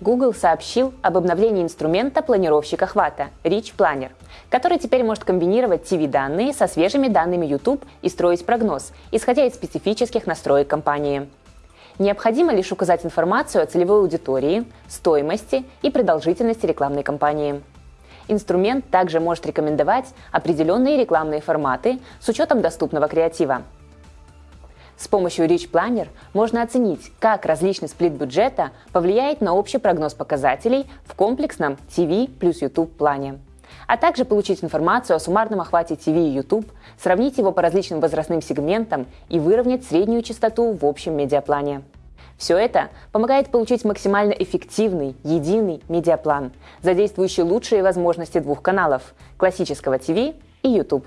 Google сообщил об обновлении инструмента планировщика охвата Rich Planner, который теперь может комбинировать TV-данные со свежими данными YouTube и строить прогноз, исходя из специфических настроек компании. Необходимо лишь указать информацию о целевой аудитории, стоимости и продолжительности рекламной кампании. Инструмент также может рекомендовать определенные рекламные форматы с учетом доступного креатива. С помощью Rich Planner можно оценить, как различный сплит бюджета повлияет на общий прогноз показателей в комплексном TV плюс YouTube плане а также получить информацию о суммарном охвате TV и YouTube, сравнить его по различным возрастным сегментам и выровнять среднюю частоту в общем медиаплане. Все это помогает получить максимально эффективный, единый медиаплан, задействующий лучшие возможности двух каналов – классического TV и YouTube.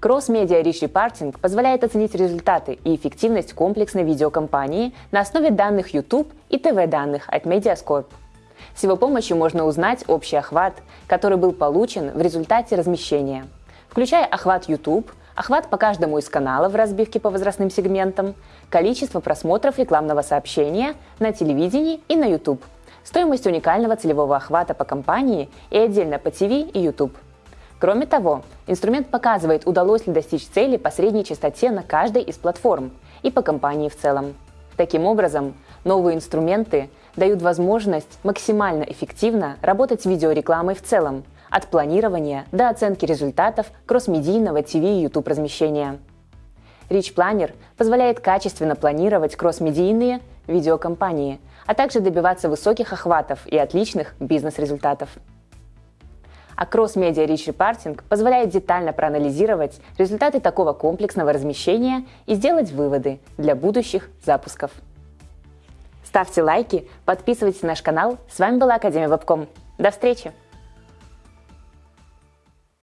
Cross-Media Rich Reporting позволяет оценить результаты и эффективность комплексной видеокомпании на основе данных YouTube и ТВ-данных от Mediascorp. С его помощью можно узнать общий охват, который был получен в результате размещения, включая охват YouTube, охват по каждому из каналов в разбивке по возрастным сегментам, количество просмотров рекламного сообщения на телевидении и на YouTube, стоимость уникального целевого охвата по компании и отдельно по TV и YouTube – Кроме того, инструмент показывает, удалось ли достичь цели по средней частоте на каждой из платформ и по компании в целом. Таким образом, новые инструменты дают возможность максимально эффективно работать с видеорекламой в целом, от планирования до оценки результатов кроссмедийного ТВ и YouTube размещения. Rich Planner позволяет качественно планировать кроссмедийные видеокомпании, а также добиваться высоких охватов и отличных бизнес-результатов а Media Rich Reporting позволяет детально проанализировать результаты такого комплексного размещения и сделать выводы для будущих запусков. Ставьте лайки, подписывайтесь на наш канал. С вами была Академия Вебком. До встречи!